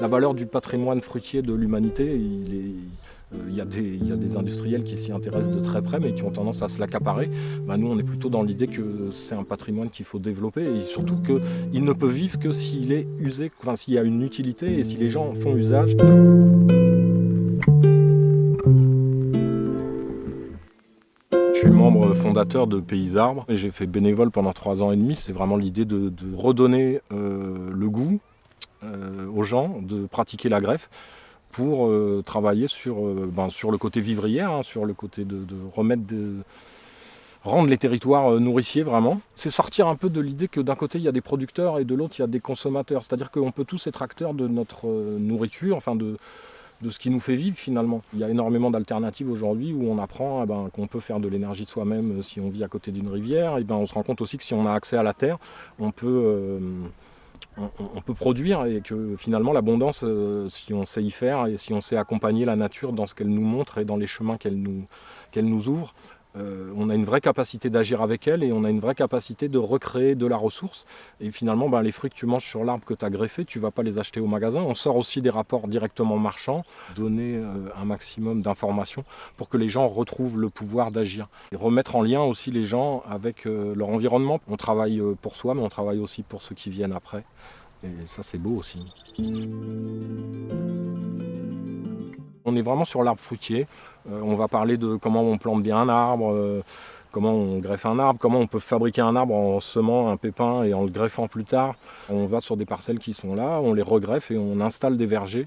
La valeur du patrimoine fruitier de l'humanité, euh, il y, a des, industriels qui s'y intéressent de très près mais qui ont tendance à se l'accaparer. Bah, nous on est plutôt dans l'idée que c'est un patrimoine qu'il faut développer et surtout qu'il ne peut vivre que s'il est usé, enfin, s'il y a une utilité et si les gens en font usage. Je suis membre fondateur de Pays Arbres j'ai fait bénévole pendant trois ans et demi. C'est vraiment l'idée de, redonner euh, le goût aux gens, de pratiquer la greffe pour euh, travailler sur, euh, ben, sur le côté vivrière, hein, sur le côté de, remettre rendre les territoires euh, nourriciers vraiment. C'est sortir un peu de l'idée que d'un côté il y a des producteurs et de l'autre il y a des consommateurs. C'est-à-dire qu'on peut tous être acteurs de notre nourriture, enfin de, de ce qui nous fait vivre finalement. Il y a énormément d'alternatives aujourd'hui où on apprend eh ben, qu'on peut faire de l'énergie soi-même si on vit à côté d'une rivière. Et ben, on se rend compte aussi que si on a accès à la terre, on peut on, peut produire et que finalement l'abondance, euh, si on sait y faire et si on sait accompagner la nature dans ce qu'elle nous montre et dans les chemins qu'elle nous, qu'elle nous ouvre, euh, on a une vraie capacité d'agir avec elle et on a une vraie capacité de recréer de la ressource. Et finalement, ben, les fruits que tu manges sur l'arbre que tu as greffé, tu ne vas pas les acheter au magasin. On sort aussi des rapports directement marchands, donner euh, un maximum d'informations pour que les gens retrouvent le pouvoir d'agir. Et remettre en lien aussi les gens avec euh, leur environnement. On travaille pour soi, mais on travaille aussi pour ceux qui viennent après. Et ça, c'est beau aussi. On est vraiment sur l'arbre fruitier. Euh, on va parler de comment on plante bien un arbre, euh, comment on greffe un arbre, comment on peut fabriquer un arbre en semant un pépin et en le greffant plus tard. On va sur des parcelles qui sont là, on les regreffe et on installe des vergers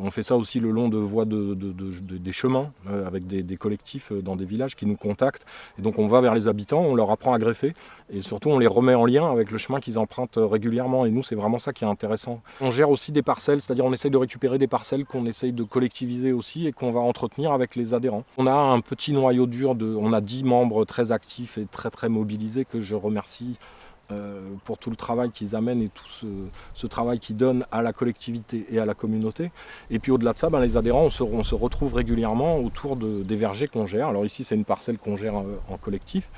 on fait ça aussi le long de voies des chemins, euh, avec des, collectifs euh, dans des villages qui nous contactent. Et donc on va vers les habitants, on leur apprend à greffer, et surtout on les remet en lien avec le chemin qu'ils empruntent régulièrement. Et nous, c'est vraiment ça qui est intéressant. On gère aussi des parcelles, c'est-à-dire on essaye de récupérer des parcelles qu'on essaye de collectiviser aussi et qu'on va entretenir avec les adhérents. On a un petit noyau dur, de, on a 10 membres très actifs et très très mobilisés que je remercie euh, pour tout le travail qu'ils amènent et tout ce, travail qu'ils donnent à la collectivité et à la communauté. Et puis au-delà de ça, ben, les adhérents, on se, retrouve régulièrement autour des vergers qu'on gère. Alors ici, c'est une parcelle qu'on gère euh, en collectif.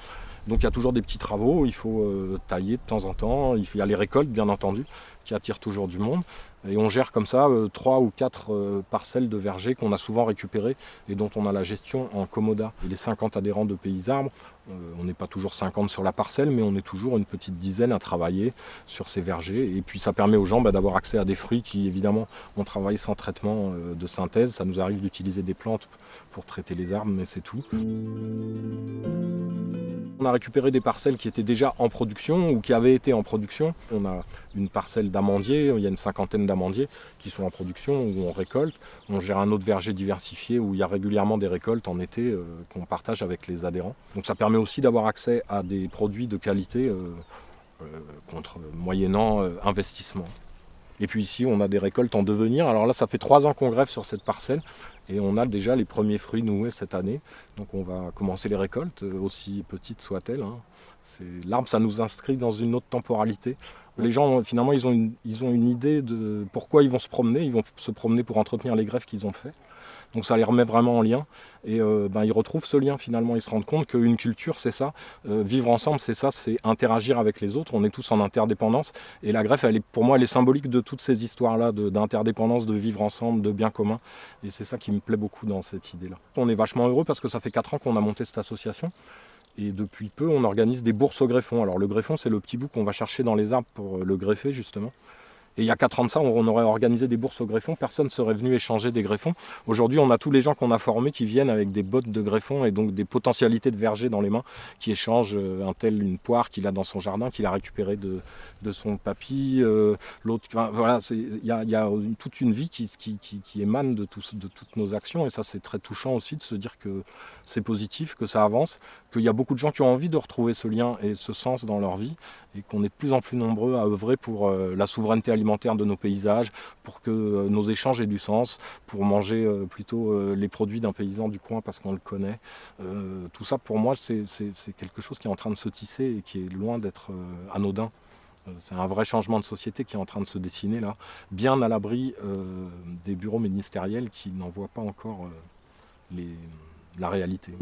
Donc il y a toujours des petits travaux, il faut euh, tailler de temps en temps, il, y a les récoltes bien entendu, qui attirent toujours du monde. Et on gère comme ça euh, trois ou quatre euh, parcelles de vergers qu'on a souvent récupérées et dont on a la gestion en commoda. Les 50 adhérents de Pays Arbres, on n'est pas toujours 50 sur la parcelle, mais on est toujours une petite dizaine à travailler sur ces vergers. Et puis ça permet aux gens bah, d'avoir accès à des fruits qui évidemment on travaille sans traitement de synthèse. Ça nous arrive d'utiliser des plantes pour traiter les arbres, mais c'est tout. On a récupéré des parcelles qui étaient déjà en production ou qui avaient été en production. On a une parcelle d'amandiers, il y a une cinquantaine d'amandiers qui sont en production où on récolte. On gère un autre verger diversifié où il y a régulièrement des récoltes en été euh, qu'on partage avec les adhérents. Donc ça permet aussi d'avoir accès à des produits de qualité euh, euh, contre moyennant investissement. Et puis ici, on a des récoltes en devenir. Alors là, ça fait trois ans qu'on greffe sur cette parcelle. Et on a déjà les premiers fruits noués cette année. Donc on va commencer les récoltes, euh, aussi petites soient-elles. Hein. L'arbre, ça nous inscrit dans une autre temporalité. Les gens, finalement, ils ont, une, idée de pourquoi ils vont se promener. Ils vont se promener pour entretenir les greffes qu'ils ont fait. Donc ça les remet vraiment en lien. Et euh, ben, ils retrouvent ce lien finalement. Ils se rendent compte qu'une culture, c'est ça. Euh, vivre ensemble, c'est ça. C'est interagir avec les autres. On est tous en interdépendance. Et la greffe, pour moi, elle est symbolique de toutes ces histoires-là d'interdépendance, de, vivre ensemble, de bien commun. Et c'est ça qui me plaît beaucoup dans cette idée-là. On est vachement heureux parce que ça fait 4 ans qu'on a monté cette association. Et depuis peu, on organise des bourses au greffon. Alors le greffon, c'est le petit bout qu'on va chercher dans les arbres pour le greffer, justement. Et il y a 4 ans de ça, on aurait organisé des bourses au greffon, personne ne serait venu échanger des greffons. Aujourd'hui, on a tous les gens qu'on a formés qui viennent avec des bottes de greffon et donc des potentialités de verger dans les mains, qui échangent euh, un tel une poire qu'il a dans son jardin, qu'il a récupéré de, de son papy, euh, l'autre. voilà, il y a, toute une vie qui, qui, émane de, de toutes nos actions et ça, c'est très touchant aussi de se dire que c'est positif, que ça avance, qu'il y a beaucoup de gens qui ont envie de retrouver ce lien et ce sens dans leur vie et qu'on est de plus en plus nombreux à œuvrer pour euh, la souveraineté alimentaire de nos paysages, pour que euh, nos échanges aient du sens, pour manger euh, plutôt les produits d'un paysan du coin parce qu'on le connaît. tout ça, pour moi, c'est quelque chose qui est en train de se tisser et qui est loin d'être anodin. C'est un vrai changement de société qui est en train de se dessiner là, bien à l'abri des bureaux ministériels qui n'en voient pas encore la réalité.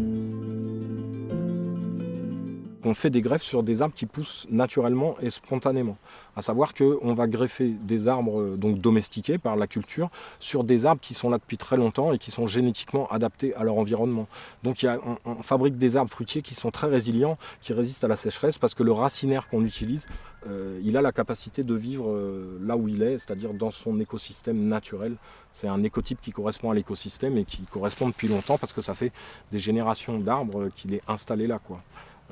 Qu'on fait des greffes sur des arbres qui poussent naturellement et spontanément. À savoir qu'on va greffer des arbres euh, donc domestiqués par la culture sur des arbres qui sont là depuis très longtemps et qui sont génétiquement adaptés à leur environnement. Donc on, fabrique des arbres fruitiers qui sont très résilients, qui résistent à la sécheresse parce que le racinaire qu'on utilise, euh, il a la capacité de vivre euh, là où il est, c'est-à-dire dans son écosystème naturel. C'est un écotype qui correspond à l'écosystème et qui correspond depuis longtemps parce que ça fait des générations d'arbres qu'il est installé là. Quoi.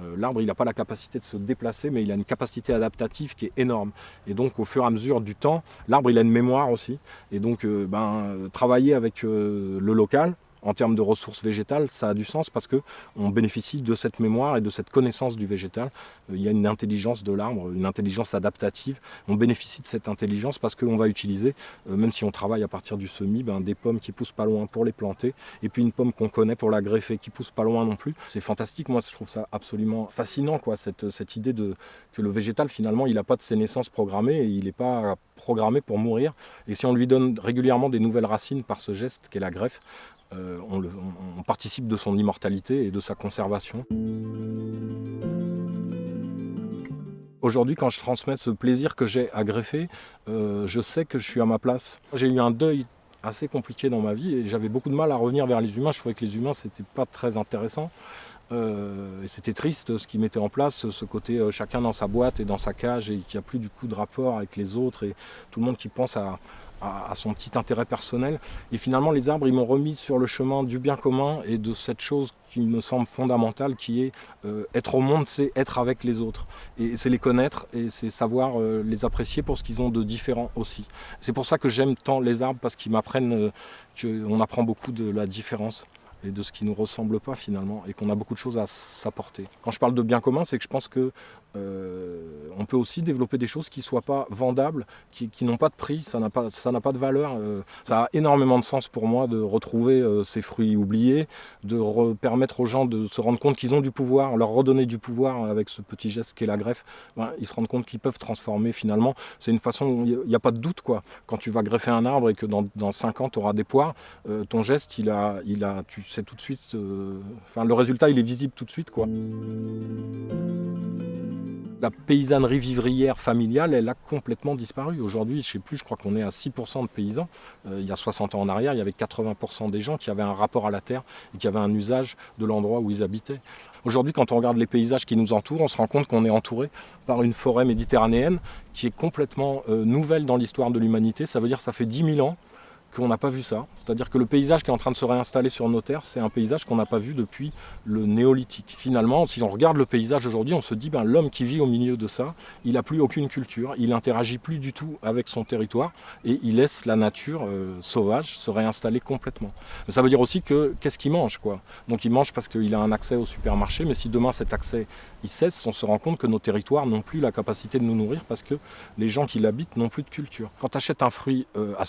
Euh, l'arbre, il n'a pas la capacité de se déplacer, mais il a une capacité adaptative qui est énorme. Et donc, au fur et à mesure du temps, l'arbre, il a une mémoire aussi. Et donc, euh, ben, travailler avec euh, le local, en termes de ressources végétales, ça a du sens parce qu'on bénéficie de cette mémoire et de cette connaissance du végétal. Euh, il y a une intelligence de l'arbre, une intelligence adaptative. On bénéficie de cette intelligence parce qu'on va utiliser, euh, même si on travaille à partir du semis, ben, des pommes qui poussent pas loin pour les planter, et puis une pomme qu'on connaît pour la greffer qui pousse pas loin non plus. C'est fantastique, moi je trouve ça absolument fascinant, quoi, cette, cette idée de, que le végétal finalement il n'a pas de ses naissances programmées et il n'est pas programmé pour mourir. Et si on lui donne régulièrement des nouvelles racines par ce geste qu'est la greffe, euh, on, participe de son immortalité et de sa conservation. Aujourd'hui, quand je transmets ce plaisir que j'ai à greffer, euh, je sais que je suis à ma place. J'ai eu un deuil assez compliqué dans ma vie et j'avais beaucoup de mal à revenir vers les humains. Je trouvais que les humains, c'était pas très intéressant. Euh, c'était triste ce qui mettait en place, ce côté chacun dans sa boîte et dans sa cage et qu'il n'y a plus du coup de rapport avec les autres et tout le monde qui pense à, à, son petit intérêt personnel. Et finalement, les arbres, ils m'ont remis sur le chemin du bien commun et de cette chose qui me semble fondamentale, qui est euh, être au monde, c'est être avec les autres. Et c'est les connaître et c'est savoir euh, les apprécier pour ce qu'ils ont de différent aussi. C'est pour ça que j'aime tant les arbres, parce qu'ils m'apprennent euh, qu'on apprend beaucoup de la différence et de ce qui ne nous ressemble pas finalement, et qu'on a beaucoup de choses à s'apporter. Quand je parle de bien commun, c'est que je pense que euh, on peut aussi développer des choses qui ne soient pas vendables, qui, n'ont pas de prix, ça n'a pas, de valeur. Euh, ça a énormément de sens pour moi de retrouver euh, ces fruits oubliés, de permettre aux gens de se rendre compte qu'ils ont du pouvoir, leur redonner du pouvoir avec ce petit geste qu'est la greffe. Ben, ils se rendent compte qu'ils peuvent transformer finalement. C'est une façon, il n'y a, pas de doute quoi. Quand tu vas greffer un arbre et que dans, dans 5 ans tu auras des poires, ton geste, il a, il a, tu sais tout de suite, enfin le résultat il est visible tout de suite quoi. La paysannerie vivrière familiale, elle a complètement disparu. Aujourd'hui, je ne sais plus, je crois qu'on est à 6% de paysans. Euh, il y a 60 ans en arrière, il y avait 80% des gens qui avaient un rapport à la terre et qui avaient un usage de l'endroit où ils habitaient. Aujourd'hui, quand on regarde les paysages qui nous entourent, on se rend compte qu'on est entouré par une forêt méditerranéenne qui est complètement euh, nouvelle dans l'histoire de l'humanité. Ça veut dire que ça fait 10 000 ans qu'on n'a pas vu ça. C'est-à-dire que le paysage qui est en train de se réinstaller sur nos terres, c'est un paysage qu'on n'a pas vu depuis le néolithique. Finalement, si on regarde le paysage aujourd'hui, on se dit ben, l'homme qui vit au milieu de ça, il n'a plus aucune culture, il n'interagit plus du tout avec son territoire et il laisse la nature euh, sauvage se réinstaller complètement. ça veut dire aussi que qu'est-ce qu'il mange quoi? Donc il mange parce qu'il a un accès au supermarché, mais si demain cet accès il cesse, on se rend compte que nos territoires n'ont plus la capacité de nous nourrir parce que les gens qui l'habitent n'ont plus de culture. Quand tu achètes un fruit euh, à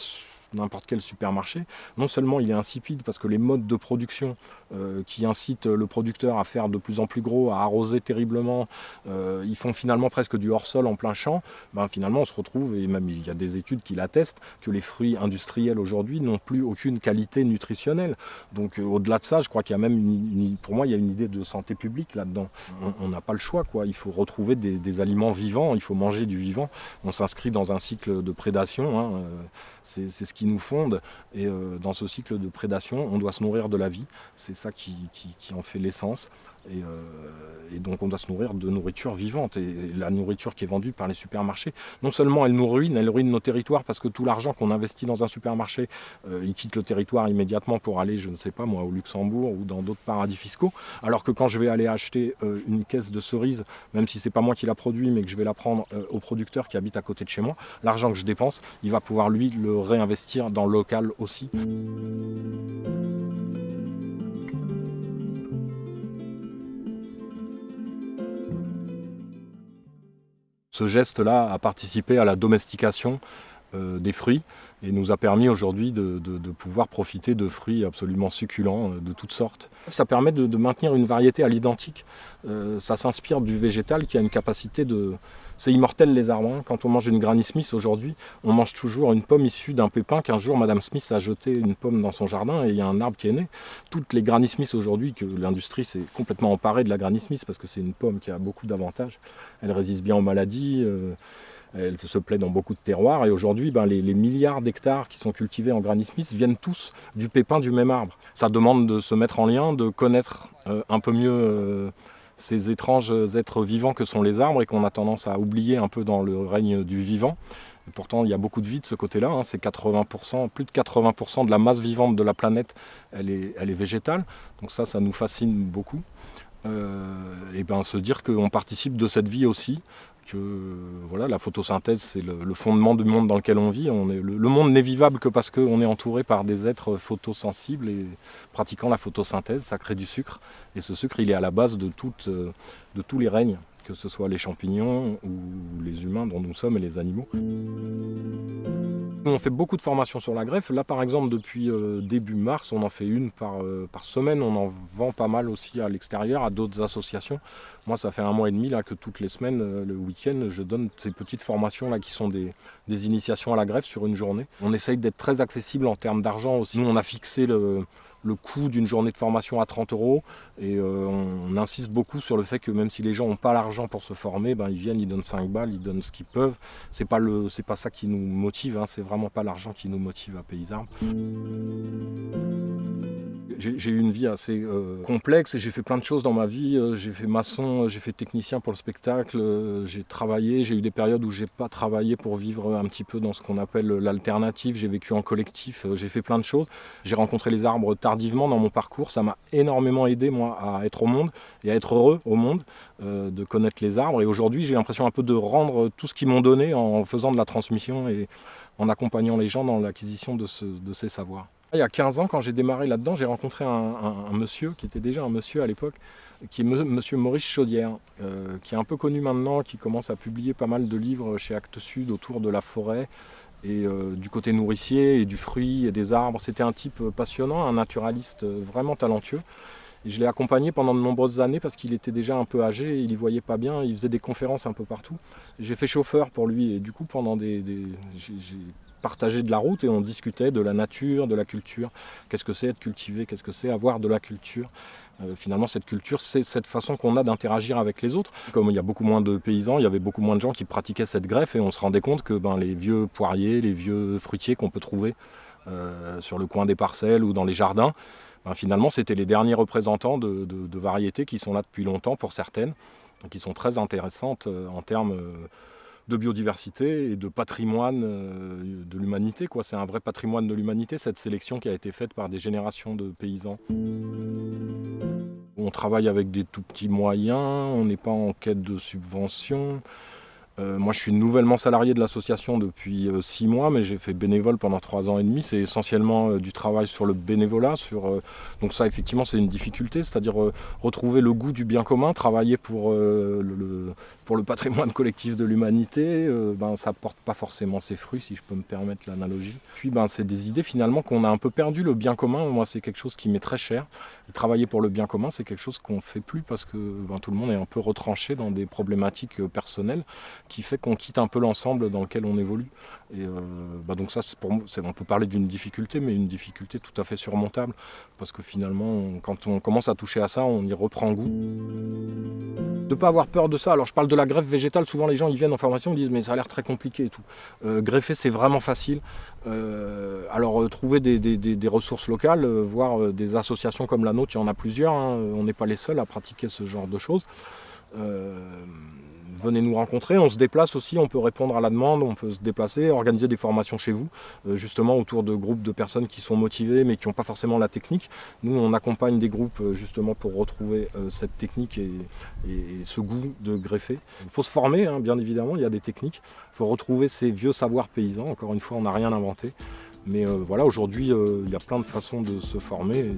n'importe quel supermarché, non seulement il est insipide parce que les modes de production euh, qui incitent le producteur à faire de plus en plus gros, à arroser terriblement, euh, ils font finalement presque du hors-sol en plein champ, ben finalement on se retrouve, et même il y a des études qui l'attestent, que les fruits industriels aujourd'hui n'ont plus aucune qualité nutritionnelle. Donc euh, au-delà de ça, je crois qu'il y a même, une, pour moi, il y a une idée de santé publique là-dedans. On n'a pas le choix, quoi. il faut retrouver des, aliments vivants, il faut manger du vivant. On s'inscrit dans un cycle de prédation, hein, c'est ce qui nous fonde. Et euh, dans ce cycle de prédation, on doit se nourrir de la vie. C'est ça qui, en fait l'essence. Euh, et, donc on doit se nourrir de nourriture vivante. Et, la nourriture qui est vendue par les supermarchés, non seulement elle nous ruine, elle ruine nos territoires parce que tout l'argent qu'on investit dans un supermarché, euh, il quitte le territoire immédiatement pour aller, je ne sais pas moi, au Luxembourg ou dans d'autres paradis fiscaux. Alors que quand je vais aller acheter euh, une caisse de cerises, même si c'est pas moi qui la produit, mais que je vais la prendre au producteur qui habite à côté de chez moi, l'argent que je dépense, il va pouvoir lui le réinvestir dans le local aussi. Ce geste-là a participé à la domestication des fruits et nous a permis aujourd'hui de, pouvoir profiter de fruits absolument succulents de toutes sortes. Ça permet de, maintenir une variété à l'identique. ça s'inspire du végétal qui a une capacité de, c'est immortel les arbres. Hein. Quand on mange une Granny Smith aujourd'hui, on mange toujours une pomme issue d'un pépin qu'un jour Madame Smith a jeté une pomme dans son jardin et il y a un arbre qui est né. Toutes les Granny Smith aujourd'hui, que l'industrie s'est complètement emparée de la Granny Smith parce que c'est une pomme qui a beaucoup d'avantages. Elle résiste bien aux maladies. Euh, elle se plaît dans beaucoup de terroirs et aujourd'hui ben, les, milliards d'hectares qui sont cultivés en Granny Smith viennent tous du pépin du même arbre. Ça demande de se mettre en lien, de connaître euh, un peu mieux euh, ces étranges êtres vivants que sont les arbres et qu'on a tendance à oublier un peu dans le règne du vivant. Et pourtant, il y a beaucoup de vie de ce côté-là. Hein. C'est 80%, plus de 80% de la masse vivante de la planète, elle est, végétale. Donc ça, ça nous fascine beaucoup. Euh, et ben se dire qu'on participe de cette vie aussi, que voilà, la photosynthèse, c'est le, fondement du monde dans lequel on vit. Le, monde n'est vivable que parce qu'on est entouré par des êtres photosensibles et pratiquant la photosynthèse, ça crée du sucre. Et ce sucre, il est à la base de, euh, de tous les règnes, que ce soit les champignons ou les humains dont nous sommes et les animaux. On fait beaucoup de formations sur la greffe. Là, par exemple, depuis euh, début mars, on en fait une par, euh, par, semaine. On en vend pas mal aussi à l'extérieur, à d'autres associations. Moi, ça fait un mois et demi là, que toutes les semaines, euh, le week-end, je donne ces petites formations là, qui sont des, des initiations à la greffe sur une journée. On essaye d'être très accessible en termes d'argent aussi. Nous, on a fixé le, le coût d'une journée de formation à 30 euros. Et euh, on, insiste beaucoup sur le fait que même si les gens n'ont pas l'argent pour se former, ben, ils viennent, ils donnent 5 balles, ils donnent ce qu'ils peuvent. C'est pas pas ça qui nous motive, hein, c'est vraiment pas l'argent qui nous motive à Paysarmes j'ai eu une vie assez euh, complexe et j'ai fait plein de choses dans ma vie. Euh, j'ai fait maçon, euh, j'ai fait technicien pour le spectacle, j'ai travaillé, j'ai eu des périodes où j'ai pas travaillé pour vivre un petit peu dans ce qu'on appelle l'alternative. J'ai vécu en collectif, j'ai fait plein de choses. J'ai rencontré les arbres tardivement dans mon parcours. Ça m'a énormément aidé moi à être au monde et à être heureux au monde, de connaître les arbres. Et aujourd'hui, j'ai l'impression un peu de rendre tout ce qu'ils m'ont donné en faisant de la transmission et en accompagnant les gens dans l'acquisition de, de ces savoirs. Il y a 15 ans, quand j'ai démarré là-dedans, j'ai rencontré un, monsieur qui était déjà un monsieur à l'époque, qui est monsieur Maurice Chaudière, euh, qui est un peu connu maintenant, qui commence à publier pas mal de livres chez Actes Sud autour de la forêt et euh, du côté nourricier et du fruit et des arbres. C'était un type passionnant, un naturaliste vraiment talentueux. Je l'ai accompagné pendant de nombreuses années parce qu'il était déjà un peu âgé, il y voyait pas bien, il faisait des conférences un peu partout. J'ai fait chauffeur pour lui et du coup pendant des partager de la route et on discutait de la nature, de la culture. Qu'est-ce que c'est être cultivé? Qu'est-ce que c'est avoir de la culture? Euh, Finalement, cette culture, c'est cette façon qu'on a d'interagir avec les autres. Comme il y a beaucoup moins de paysans, il y avait beaucoup moins de gens qui pratiquaient cette greffe et on se rendait compte que ben, les vieux poiriers, les vieux fruitiers qu'on peut trouver euh, sur le coin des parcelles ou dans les jardins, ben, finalement, c'était les derniers représentants de, variétés qui sont là depuis longtemps pour certaines, qui sont très intéressantes euh, en termes de biodiversité et de patrimoine euh, de l'humanité. C'est un vrai patrimoine de l'humanité, cette sélection qui a été faite par des générations de paysans. On travaille avec des tout petits moyens, on n'est pas en quête de subventions. Euh, moi, je suis nouvellement salarié de l'association depuis euh, six mois, mais j'ai fait bénévole pendant trois ans et demi. C'est essentiellement du travail sur le bénévolat. Sur, donc ça, effectivement, c'est une difficulté, c'est-à-dire retrouver le goût du bien commun, travailler pour le, pour le patrimoine collectif de l'humanité, euh, ben, ça porte pas forcément ses fruits, si je peux me permettre l'analogie. Puis ben, c'est des idées finalement qu'on a un peu perdu, le bien commun, moi c'est quelque chose qui m'est très cher. travailler pour le bien commun, c'est quelque chose qu'on ne fait plus parce que ben, tout le monde est un peu retranché dans des problématiques euh, personnelles qui fait qu'on quitte un peu l'ensemble dans lequel on évolue. Et euh, ben, donc ça, on peut parler d'une difficulté, mais une difficulté tout à fait surmontable parce que finalement, quand on commence à toucher à ça, on y reprend goût. De ne pas avoir peur de ça. Alors je parle de la greffe végétale, souvent les gens ils viennent en formation, ils disent mais ça a l'air très compliqué et tout. Euh, greffer c'est vraiment facile. Euh, alors trouver des, ressources locales, voir des associations comme la nôtre, il y en a plusieurs, hein. on n'est pas les seuls à pratiquer ce genre de choses venez nous rencontrer. On se déplace aussi, on peut répondre à la demande, on peut se déplacer, organiser des formations chez vous, euh, justement autour de groupes de personnes qui sont motivées mais qui n'ont pas forcément la technique. Nous, on accompagne des groupes euh, justement pour retrouver euh, cette technique et, ce goût de greffer. Il faut se former, hein, bien évidemment, il y a des techniques. Il faut retrouver ces vieux savoirs paysans. Encore une fois, on n'a rien inventé. Mais voilà, aujourd'hui, il y a plein de façons de se former.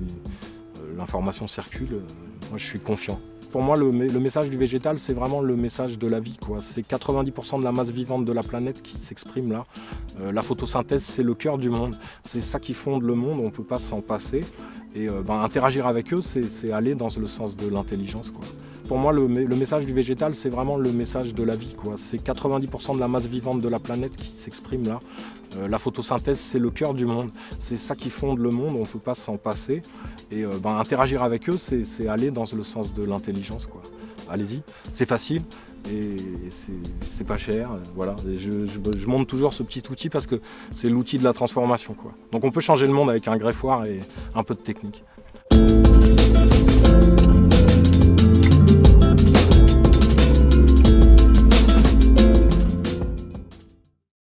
L'information circule. moi, je suis confiant. Pour moi, le, message du végétal, c'est vraiment le message de la vie. C'est 90% de la masse vivante de la planète qui s'exprime là. Euh, la photosynthèse, c'est le cœur du monde. C'est ça qui fonde le monde, on ne peut pas s'en passer. Et euh, ben, interagir avec eux, c'est aller dans le sens de l'intelligence. Pour moi, le, message du végétal, c'est vraiment le message de la vie. C'est 90% de la masse vivante de la planète qui s'exprime là. Euh, la photosynthèse, c'est le cœur du monde. C'est ça qui fonde le monde, on ne peut pas s'en passer. Et euh, ben, interagir avec eux, c'est aller dans le sens de l'intelligence. Allez-y, c'est facile et c'est pas cher. Voilà. je, je, montre toujours ce petit outil parce que c'est l'outil de la transformation. Donc on peut changer le monde avec un greffoir et un peu de technique.